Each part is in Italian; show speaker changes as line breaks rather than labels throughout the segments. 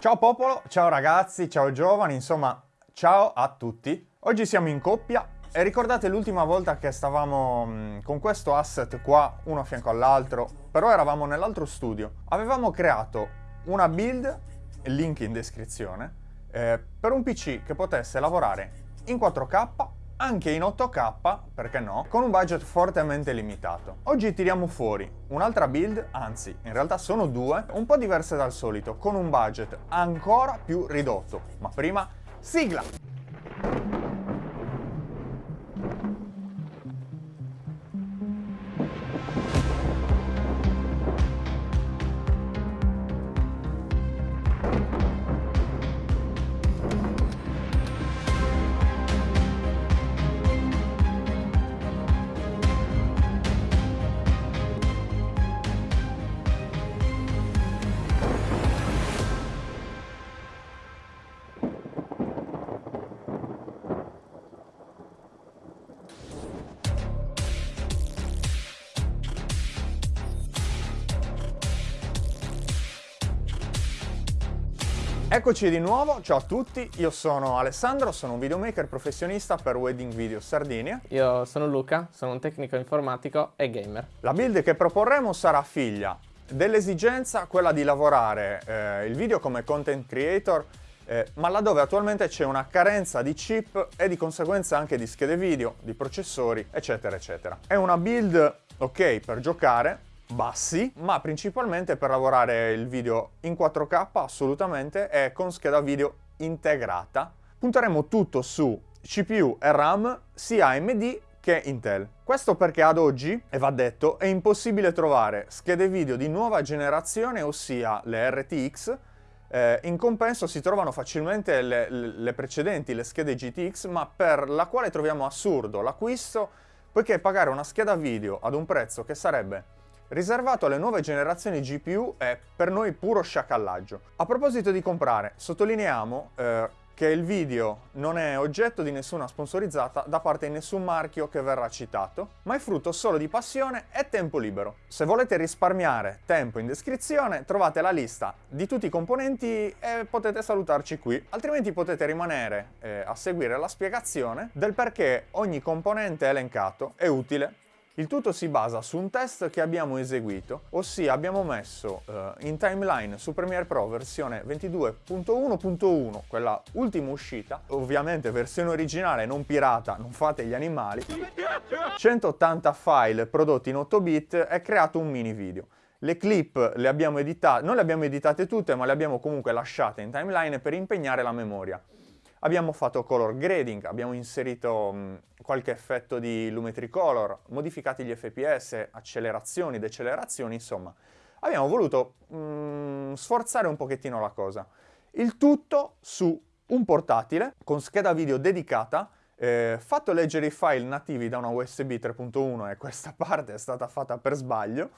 Ciao popolo, ciao ragazzi, ciao giovani, insomma, ciao a tutti. Oggi siamo in coppia e ricordate l'ultima volta che stavamo mh, con questo asset qua, uno a fianco all'altro, però eravamo nell'altro studio. Avevamo creato una build, link in descrizione, eh, per un PC che potesse lavorare in 4K anche in 8K, perché no, con un budget fortemente limitato. Oggi tiriamo fuori un'altra build, anzi in realtà sono due, un po' diverse dal solito, con un budget ancora più ridotto. Ma prima, sigla! Eccoci di nuovo, ciao a tutti, io sono Alessandro, sono un videomaker professionista per Wedding Video Sardinia.
Io sono Luca, sono un tecnico informatico e gamer.
La build che proporremo sarà figlia dell'esigenza quella di lavorare eh, il video come content creator eh, ma laddove attualmente c'è una carenza di chip e di conseguenza anche di schede video, di processori, eccetera, eccetera. È una build ok per giocare, bassi, ma principalmente per lavorare il video in 4K assolutamente e con scheda video integrata. Punteremo tutto su CPU e RAM sia AMD che Intel. Questo perché ad oggi, e va detto, è impossibile trovare schede video di nuova generazione, ossia le RTX, eh, in compenso si trovano facilmente le, le precedenti, le schede GTX, ma per la quale troviamo assurdo l'acquisto, poiché pagare una scheda video ad un prezzo che sarebbe riservato alle nuove generazioni GPU è per noi puro sciacallaggio. A proposito di comprare, sottolineiamo eh, che il video non è oggetto di nessuna sponsorizzata da parte di nessun marchio che verrà citato, ma è frutto solo di passione e tempo libero. Se volete risparmiare tempo in descrizione trovate la lista di tutti i componenti e potete salutarci qui, altrimenti potete rimanere eh, a seguire la spiegazione del perché ogni componente elencato è utile il tutto si basa su un test che abbiamo eseguito, ossia abbiamo messo eh, in timeline su Premiere Pro versione 22.1.1, quella ultima uscita, ovviamente versione originale non pirata, non fate gli animali, 180 file prodotti in 8 bit e creato un mini video. Le clip le abbiamo editate, non le abbiamo editate tutte, ma le abbiamo comunque lasciate in timeline per impegnare la memoria. Abbiamo fatto color grading, abbiamo inserito qualche effetto di Lumetri Color, modificati gli FPS, accelerazioni, decelerazioni, insomma. Abbiamo voluto mh, sforzare un pochettino la cosa. Il tutto su un portatile con scheda video dedicata, eh, fatto leggere i file nativi da una USB 3.1 e questa parte è stata fatta per sbaglio.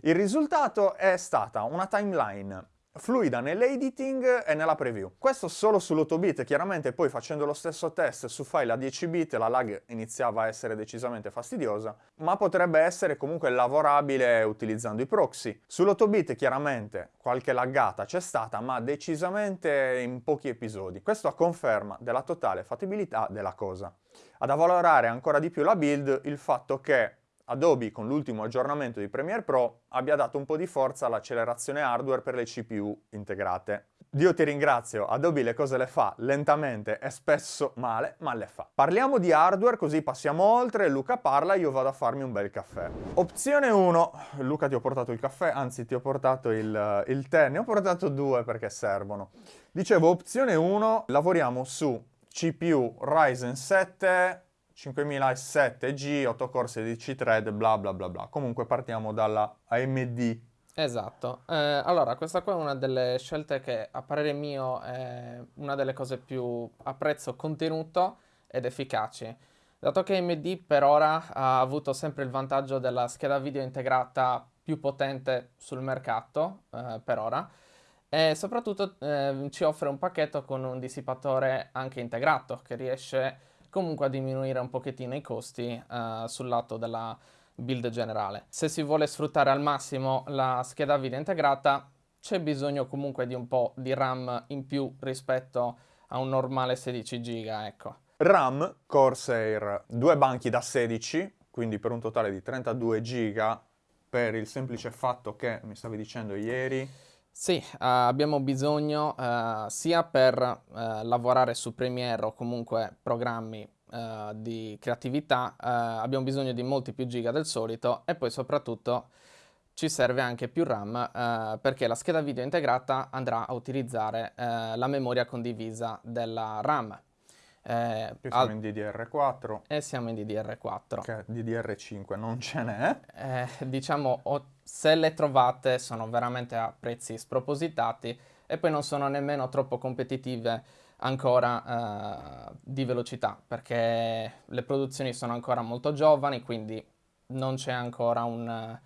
Il risultato è stata una timeline fluida nell'editing e nella preview. Questo solo sull'8 bit, chiaramente poi facendo lo stesso test su file a 10 bit la lag iniziava a essere decisamente fastidiosa, ma potrebbe essere comunque lavorabile utilizzando i proxy. Sull'8 bit chiaramente qualche laggata c'è stata, ma decisamente in pochi episodi. Questo a conferma della totale fattibilità della cosa. Ad avvalorare ancora di più la build il fatto che Adobe con l'ultimo aggiornamento di Premiere Pro abbia dato un po' di forza all'accelerazione hardware per le CPU integrate. Dio ti ringrazio, Adobe le cose le fa lentamente e spesso male, ma le fa. Parliamo di hardware così passiamo oltre, Luca parla, io vado a farmi un bel caffè. Opzione 1, Luca ti ho portato il caffè, anzi ti ho portato il, il tè, ne ho portato due perché servono. Dicevo, opzione 1, lavoriamo su CPU Ryzen 7 5007G, 8 core 16 thread, bla bla bla bla. Comunque partiamo dalla AMD.
Esatto, eh, allora questa qua è una delle scelte che a parere mio è una delle cose più a prezzo contenuto ed efficaci. Dato che AMD per ora ha avuto sempre il vantaggio della scheda video integrata più potente sul mercato, eh, per ora, e soprattutto eh, ci offre un pacchetto con un dissipatore anche integrato che riesce comunque a diminuire un pochettino i costi uh, sul lato della build generale. Se si vuole sfruttare al massimo la scheda video integrata, c'è bisogno comunque di un po' di RAM in più rispetto a un normale 16 giga, ecco.
RAM Corsair, due banchi da 16, quindi per un totale di 32 giga per il semplice fatto che, mi stavi dicendo ieri...
Sì, uh, abbiamo bisogno uh, sia per uh, lavorare su Premiere o comunque programmi di creatività, abbiamo bisogno di molti più giga del solito e poi soprattutto ci serve anche più RAM perché la scheda video integrata andrà a utilizzare la memoria condivisa della RAM.
Eh, siamo in DDR4.
E siamo in DDR4.
Che DDR5 non ce n'è.
Eh, diciamo, se le trovate sono veramente a prezzi spropositati e poi non sono nemmeno troppo competitive ancora eh, di velocità perché le produzioni sono ancora molto giovani, quindi non c'è ancora un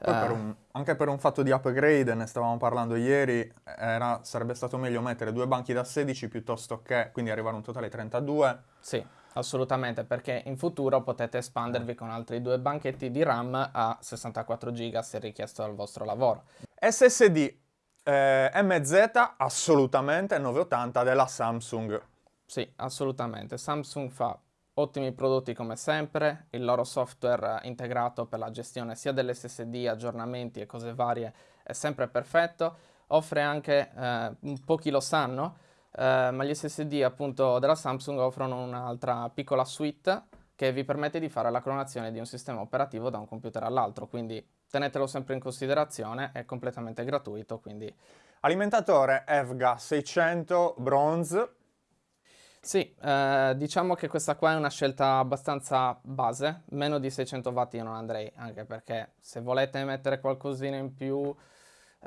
poi per eh. un, anche per un fatto di upgrade, ne stavamo parlando ieri, era, sarebbe stato meglio mettere due banchi da 16 piuttosto che, quindi arrivare a un totale 32.
Sì, assolutamente, perché in futuro potete espandervi con altri due banchetti di RAM a 64 GB se richiesto dal vostro lavoro.
SSD eh, MZ assolutamente 980 della Samsung.
Sì, assolutamente. Samsung fa Ottimi prodotti come sempre, il loro software integrato per la gestione sia dell'SSD, aggiornamenti e cose varie è sempre perfetto, offre anche, eh, pochi lo sanno, eh, ma gli SSD appunto della Samsung offrono un'altra piccola suite che vi permette di fare la clonazione di un sistema operativo da un computer all'altro, quindi tenetelo sempre in considerazione, è completamente gratuito. Quindi...
Alimentatore EVGA 600 Bronze
sì, eh, diciamo che questa qua è una scelta abbastanza base, meno di 600 watt io non andrei, anche perché se volete mettere qualcosina in più,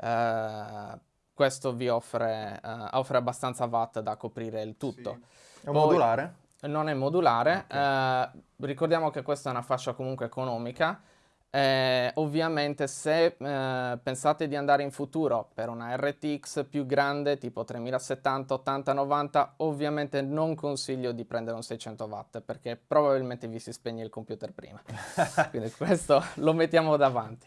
eh, questo vi offre, eh, offre, abbastanza watt da coprire il tutto.
Sì. È Poi, modulare?
Non è modulare, okay. Eh, ricordiamo che questa è una fascia comunque economica, eh, ovviamente se eh, pensate di andare in futuro per una RTX più grande tipo 3070, 80, 90 ovviamente non consiglio di prendere un 600 watt perché probabilmente vi si spegne il computer prima. Quindi questo lo mettiamo davanti.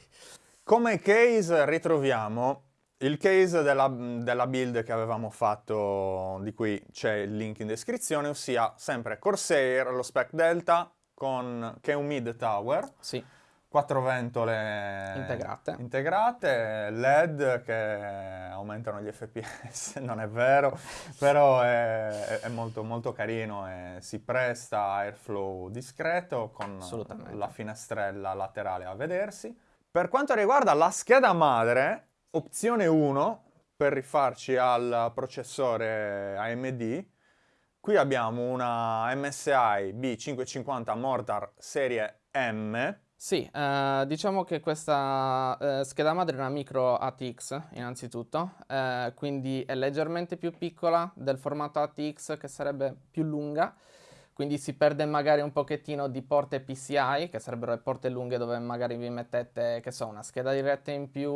Come case ritroviamo? Il case della, della, build che avevamo fatto di cui c'è il link in descrizione ossia sempre Corsair lo spec Delta con, che è un mid tower
sì
quattro ventole
integrate.
integrate, LED che aumentano gli fps, non è vero, però è, è molto, molto, carino e si presta a airflow discreto con la finestrella laterale a vedersi. Per quanto riguarda la scheda madre, opzione 1 per rifarci al processore AMD, qui abbiamo una MSI B550 Mortar serie M
sì, eh, diciamo che questa eh, scheda madre è una micro ATX innanzitutto, eh, quindi è leggermente più piccola del formato ATX che sarebbe più lunga, quindi si perde magari un pochettino di porte PCI, che sarebbero le porte lunghe dove magari vi mettete, che so, una scheda diretta in più,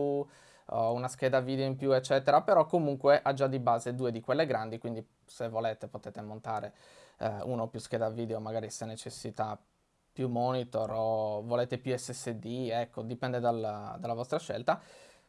o una scheda video in più, eccetera, però comunque ha già di base due di quelle grandi, quindi se volete potete montare eh, uno o più scheda video, magari se necessita più monitor o volete più SSD, ecco, dipende dalla, dalla vostra scelta.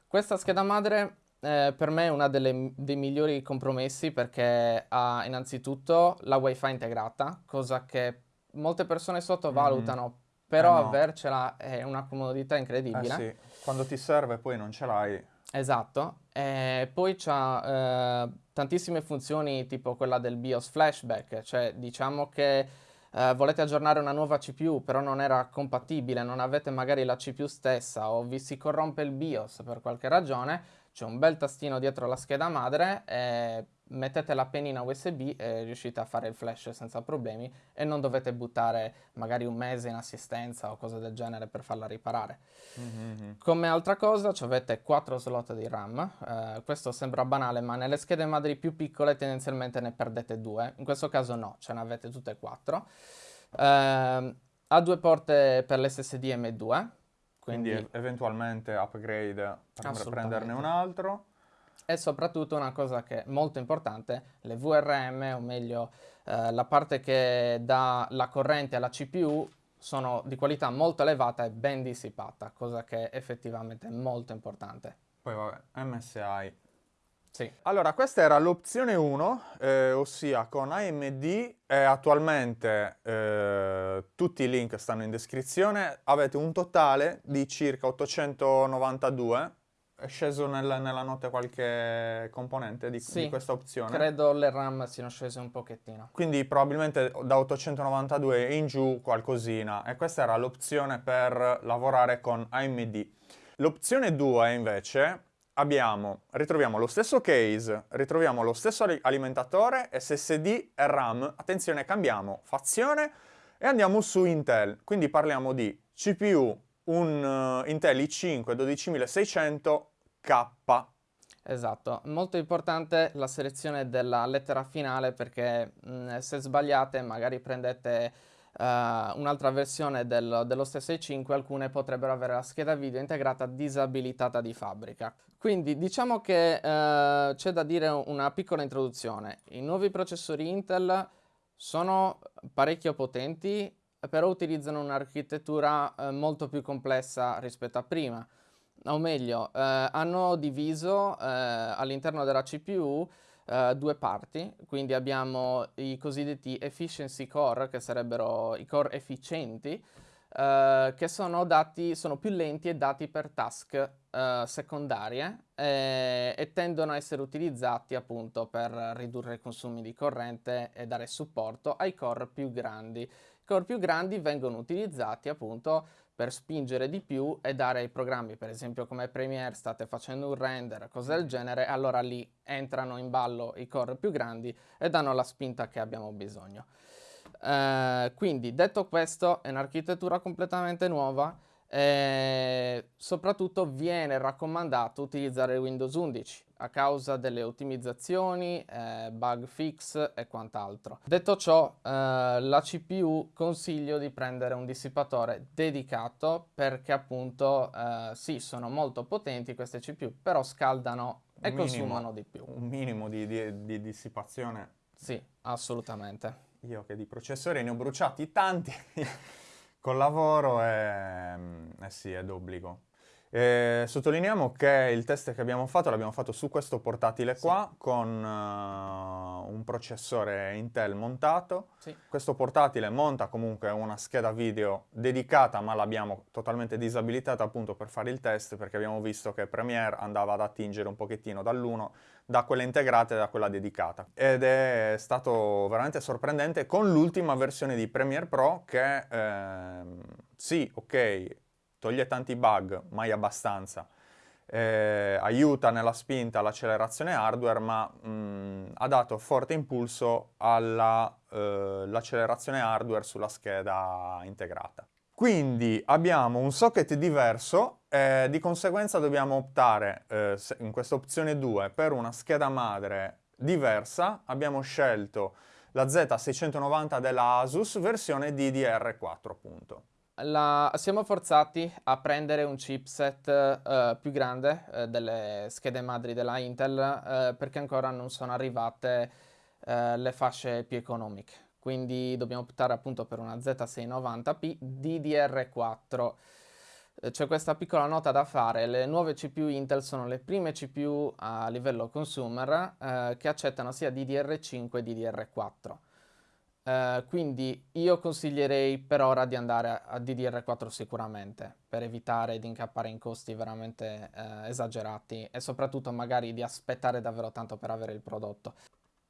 Questa scheda madre eh, per me è uno dei migliori compromessi perché ha innanzitutto la wifi integrata, cosa che molte persone sottovalutano, mm. però eh no. avercela è una comodità incredibile.
Eh sì. Quando ti serve poi non ce l'hai.
Esatto, e poi ha eh, tantissime funzioni tipo quella del BIOS flashback, cioè diciamo che eh, volete aggiornare una nuova CPU però non era compatibile, non avete magari la CPU stessa o vi si corrompe il BIOS per qualche ragione, c'è un bel tastino dietro la scheda madre e mettete la pennina USB e riuscite a fare il flash senza problemi e non dovete buttare magari un mese in assistenza o cose del genere per farla riparare. Mm-hmm. Come altra cosa avete 4 slot di RAM, eh, questo sembra banale ma nelle schede madri più piccole tendenzialmente ne perdete 2, in questo caso no, ce ne avete tutte e 4. Eh, ha due porte per l'SSD M2,
quindi, quindi eventualmente upgrade per prenderne un altro
e soprattutto una cosa che è molto importante, le VRM, o meglio eh, la parte che dà la corrente alla CPU, sono di qualità molto elevata e ben dissipata, cosa che è effettivamente molto importante.
Poi vabbè, MSI.
Sì.
Allora, questa era l'opzione 1, eh, ossia con AMD attualmente eh, tutti i link stanno in descrizione, avete un totale di circa 892 è sceso nel, nella notte qualche componente di,
Sì,
di questa opzione?
Credo le RAM siano scese un pochettino.
Quindi probabilmente da 892 in giù qualcosina e questa era l'opzione per lavorare con AMD. L'opzione 2 invece abbiamo, ritroviamo lo stesso case, ritroviamo lo stesso alimentatore, SSD e RAM. Attenzione, cambiamo fazione e andiamo su Intel. Quindi parliamo di CPU, un uh, Intel i5 12600 K.
Esatto, molto importante la selezione della lettera finale perché mh, se sbagliate magari prendete uh, un'altra versione del, dello stesso i5, alcune potrebbero avere la scheda video integrata disabilitata di fabbrica. Quindi diciamo che uh, c'è da dire una piccola introduzione. I nuovi processori Intel sono parecchio potenti, però utilizzano un'architettura uh, molto più complessa rispetto a prima o meglio, eh, hanno diviso eh, all'interno della CPU eh, due parti, quindi abbiamo i cosiddetti efficiency core, che sarebbero i core efficienti, Uh, che sono, dati, sono più lenti e dati per task uh, secondarie e, e, tendono a essere utilizzati appunto per ridurre i consumi di corrente e dare supporto ai core più grandi. I core più grandi vengono utilizzati appunto per spingere di più e dare ai programmi, per esempio come Premiere, state facendo un render, cose del genere, allora lì entrano in ballo i core più grandi e danno la spinta che abbiamo bisogno. Eh, quindi, detto questo, è un'architettura completamente nuova e soprattutto viene raccomandato utilizzare Windows 11 a causa delle ottimizzazioni, eh, bug fix e quant'altro. Detto ciò, eh, la CPU consiglio di prendere un dissipatore dedicato perché appunto eh, sì, sono molto potenti queste CPU, però scaldano e minimo, consumano di più.
Un minimo di, di, di dissipazione.
Sì, assolutamente.
Io che di processori ne ho bruciati tanti col lavoro e eh sì, è d'obbligo. Eh, sottolineiamo che il test che abbiamo fatto l'abbiamo fatto su questo portatile sì. qua con uh, un processore Intel montato. Sì. Questo portatile monta comunque una scheda video dedicata ma l'abbiamo totalmente disabilitata appunto per fare il test perché abbiamo visto che Premiere andava ad attingere un pochettino dall'uno da quella integrata e da quella dedicata. Ed è stato veramente sorprendente con l'ultima versione di Premiere Pro che eh, sì, ok, toglie tanti bug, mai abbastanza, eh, aiuta nella spinta all'accelerazione hardware, ma mh, ha dato forte impulso all'accelerazione eh, hardware sulla scheda integrata. Quindi abbiamo un socket diverso e di conseguenza dobbiamo optare eh, in questa opzione 2 per una scheda madre diversa. Abbiamo scelto la Z690 della Asus versione DDR4 appunto
la, siamo forzati a prendere un chipset uh, più grande uh, delle schede madri della Intel uh, perché ancora non sono arrivate le fasce più economiche. Quindi dobbiamo optare appunto per una Z690P DDR4. C'è questa piccola nota da fare, le nuove CPU Intel sono le prime CPU a livello consumer che accettano sia DDR5 che DDR4. Uh, quindi io consiglierei per ora di andare a, a, DDR4 sicuramente per evitare di incappare in costi veramente uh, esagerati e soprattutto magari di aspettare davvero tanto per avere il prodotto.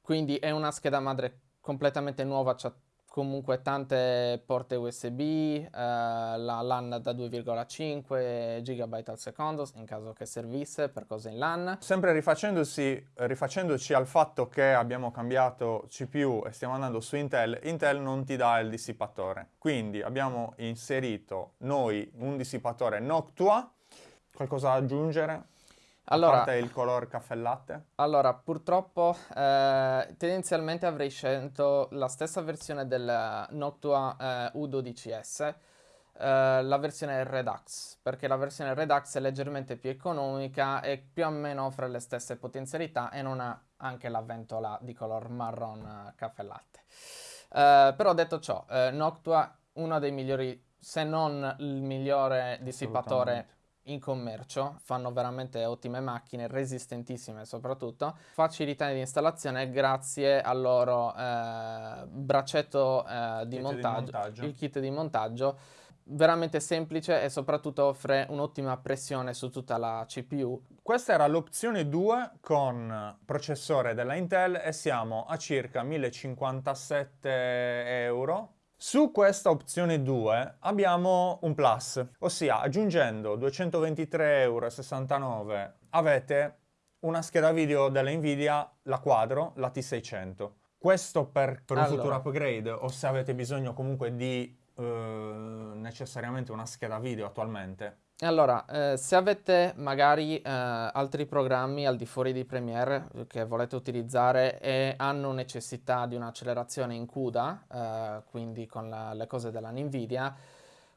Quindi è una scheda madre completamente nuova, c'ha comunque tante porte USB, eh, la LAN da 2,5 GB al secondo in caso che servisse per cose in LAN.
Sempre rifacendoci al fatto che abbiamo cambiato CPU e stiamo andando su Intel, Intel non ti dà il dissipatore. Quindi abbiamo inserito noi un dissipatore Noctua. Qualcosa da aggiungere? Allora, a parte il color caffè latte?
Allora, purtroppo eh, tendenzialmente avrei scelto la stessa versione del Noctua eh, U12S, eh, la versione Redux, perché la versione Redux è leggermente più economica e più o meno offre le stesse potenzialità e non ha anche la ventola di color marron eh, caffè latte. Eh, però detto ciò, eh, Noctua uno dei migliori, se non il migliore dissipatore in commercio, fanno veramente ottime macchine, resistentissime soprattutto, facilità di installazione grazie al loro eh, braccetto eh, di, montaggio, di montaggio, il kit di montaggio veramente semplice e soprattutto offre un'ottima pressione su tutta la CPU.
Questa era l'opzione 2 con processore della Intel e siamo a circa 1057 euro. Su questa opzione 2 abbiamo un plus, ossia aggiungendo 223,69 euro avete una scheda video della Nvidia, la Quadro, la T600. Questo per, per un allora. futuro upgrade o se avete bisogno comunque di eh, necessariamente una scheda video attualmente?
Allora, eh, se avete magari eh, altri programmi al di fuori di Premiere che volete utilizzare e hanno necessità di un'accelerazione in CUDA, eh, quindi con la, le cose della Nvidia,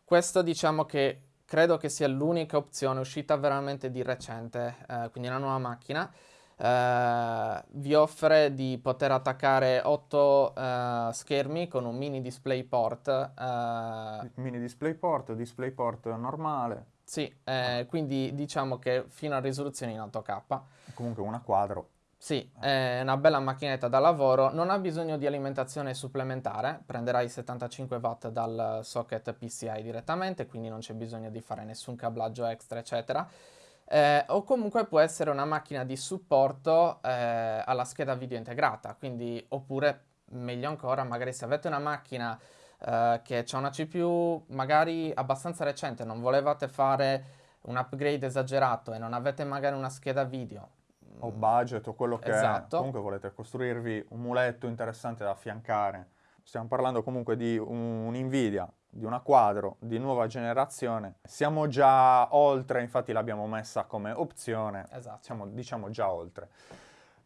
questo diciamo che credo che sia l'unica opzione uscita veramente di recente, eh, quindi una nuova macchina, Uh, vi offre di poter attaccare 8 uh, eh, schermi con un mini DisplayPort.
Uh, mini DisplayPort normale.
Sì, eh, quindi diciamo che fino a risoluzione in 8K.
Comunque una quadro.
Sì, è una bella macchinetta da lavoro, non ha bisogno di alimentazione supplementare, prenderai 75 watt dal socket PCI direttamente, quindi non c'è bisogno di fare nessun cablaggio extra, eccetera eh, o comunque può essere una macchina di supporto eh, alla scheda video integrata, quindi oppure meglio ancora magari se avete una macchina eh, che ha una CPU magari abbastanza recente, non volevate fare un upgrade esagerato e non avete magari una scheda video
o budget o quello che esatto. è, comunque volete costruirvi un muletto interessante da affiancare. Stiamo parlando comunque di un, un Nvidia di una quadro di nuova generazione. Siamo già oltre, infatti l'abbiamo messa come opzione, esatto. siamo diciamo già oltre.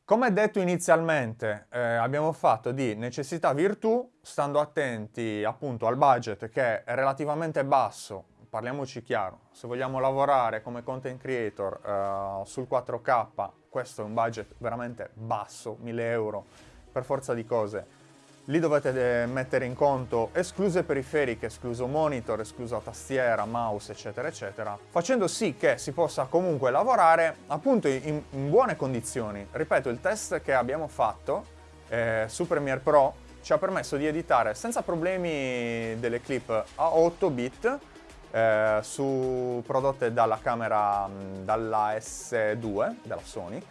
Come detto inizialmente, eh, abbiamo fatto di necessità virtù, stando attenti appunto al budget che è relativamente basso, parliamoci chiaro, se vogliamo lavorare come content creator eh, sul 4K, questo è un budget veramente basso, 1000 euro, per forza di cose Lì dovete eh, mettere in conto escluse periferiche, escluso monitor, esclusa tastiera, mouse, eccetera, eccetera, facendo sì che si possa comunque lavorare appunto in, in buone condizioni. Ripeto, il test che abbiamo fatto eh, su Premiere Pro ci ha permesso di editare senza problemi delle clip a 8 bit eh, su, prodotte dalla camera, dalla S2 della Sony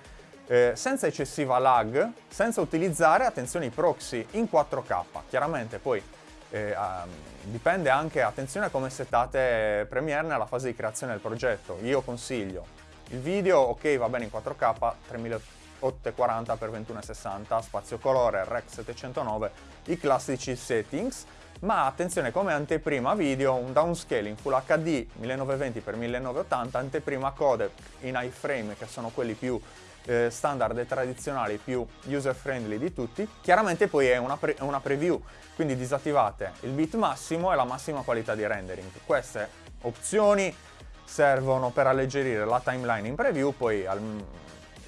eh, senza eccessiva lag, senza utilizzare, attenzione, i proxy in 4K. Chiaramente poi eh, um, dipende anche, attenzione a come settate Premiere nella fase di creazione del progetto. Io consiglio il video, ok, va bene in 4K, 3840x2160, spazio colore, Rec 709, i classici settings, ma attenzione come anteprima video un downscaling Full HD 1920x1980, anteprima codec in iframe che sono quelli più eh, standard e tradizionali più user friendly di tutti. Chiaramente poi è una, pre una preview, quindi disattivate il bit massimo e la massima qualità di rendering. Queste opzioni servono per alleggerire la timeline in preview, poi al,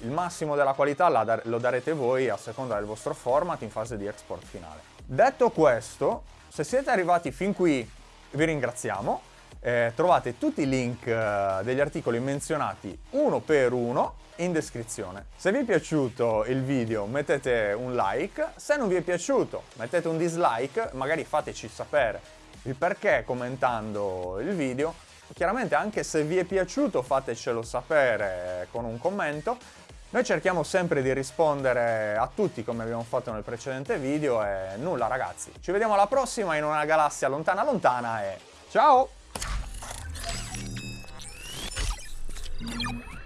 il massimo della qualità lo darete voi a seconda del vostro format in fase di export finale. Detto questo, se siete arrivati fin qui vi ringraziamo, eh, trovate tutti i link eh, degli articoli menzionati uno per uno in descrizione. Se vi è piaciuto il video mettete un like, se non vi è piaciuto mettete un dislike, magari fateci sapere il perché commentando il video. Chiaramente anche se vi è piaciuto fatecelo sapere con un commento. Noi cerchiamo sempre di rispondere a tutti come abbiamo fatto nel precedente video e nulla ragazzi. Ci vediamo alla prossima in una galassia lontana lontana e ciao! Thank